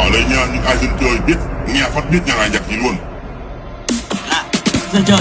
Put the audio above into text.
ở đây nha những ai dân chơi biết nghe phát biết nhà này nhạc gì luôn. À, dân chơi.